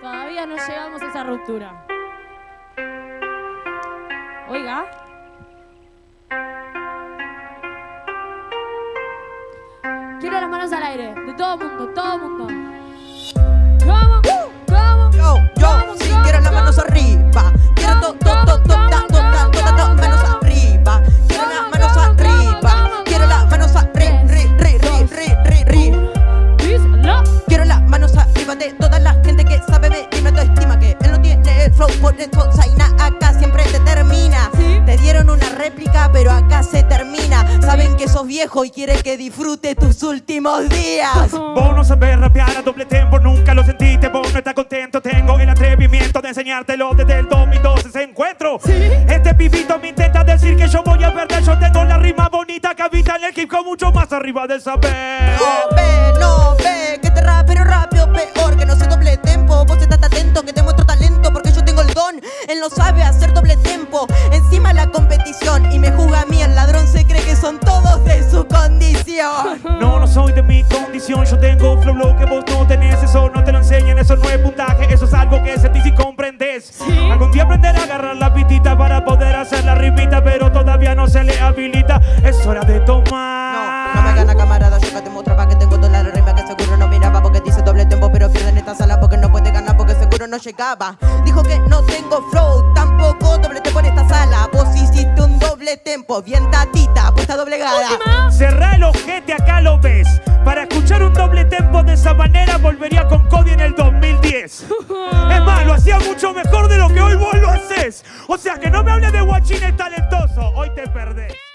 Todavía no llegamos a esa ruptura. Oiga. Quiero las manos al aire, de todo mundo, todo mundo. Réplica, pero acá se termina. Saben que sos viejo y quieren que disfrute tus últimos días. Vos no sabés rapear a doble tempo, nunca lo sentiste, vos no estás contento. Tengo el atrevimiento de enseñártelo desde el 2012 ese encuentro. Este pibito me intenta decir que yo voy a perder. Yo tengo la rima bonita que habita en el hip hop mucho más arriba del saber. No ve, no ve, que te rapero rápido, peor que no Él no sabe hacer doble tempo. Encima la competición y me juzga a mí, el ladrón se cree que son todos de su condición. No, no soy de mi condición, yo tengo flow lo que vos no tenés, eso no te lo enseñan, eso no es puntaje, eso es algo que sentís y comprendes. Algún día aprender a agarrar la pitita para poder hacer la rimita, pero todavía no se le habilita, es hora de No, tomar. no me gana camarada, yo que te mostraba no llegaba. Dijo que no tengo flow, tampoco doble tempo en esta sala. Vos hiciste un doble tempo, bien tatita, puesta doblegada. Cerrá el ojete, acá lo ves. Para escuchar un doble tempo de esa manera volvería con Cody en el 2010. Es más, lo hacía mucho mejor de lo que hoy vos lo haces. O sea que no me hables de guachines talentoso, hoy te perdés.